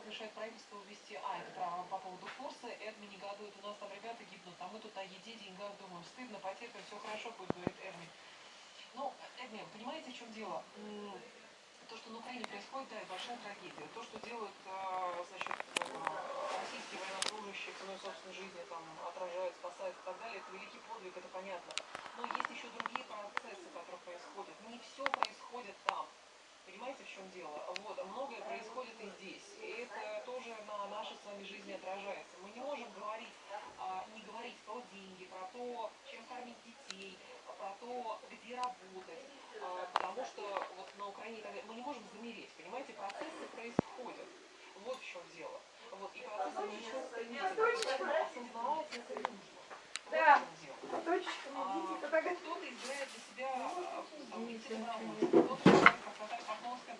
вот решает правительство ввести, а, это про, по поводу курса, Эдми негодует, у нас там ребята гибнут, а мы тут о еде, деньгах думаем, стыдно, потерпим, все хорошо будет, говорит Эдми. Ну, Эдми, понимаете, в чем дело? То, что на Украине происходит, да, это большая трагедия. То, что делают, а, значит, российские военнослужащие ценой собственной жизни, там, отражают, спасают и так далее, это великий подвиг, это понятно. Но есть еще другие процессы, которые происходят. Не все происходит там. Понимаете, в чем дело? Вот, многое происходит и здесь. того, что вот на Украине мы не можем замереть, понимаете, процессы происходят. Вот в чем дело. Вот, и процессы не осознавать это нужно. Да, точечка, а, кто-то избирает для себя, а, там, идти на улицу, кто-то, как Наталья Поклонская,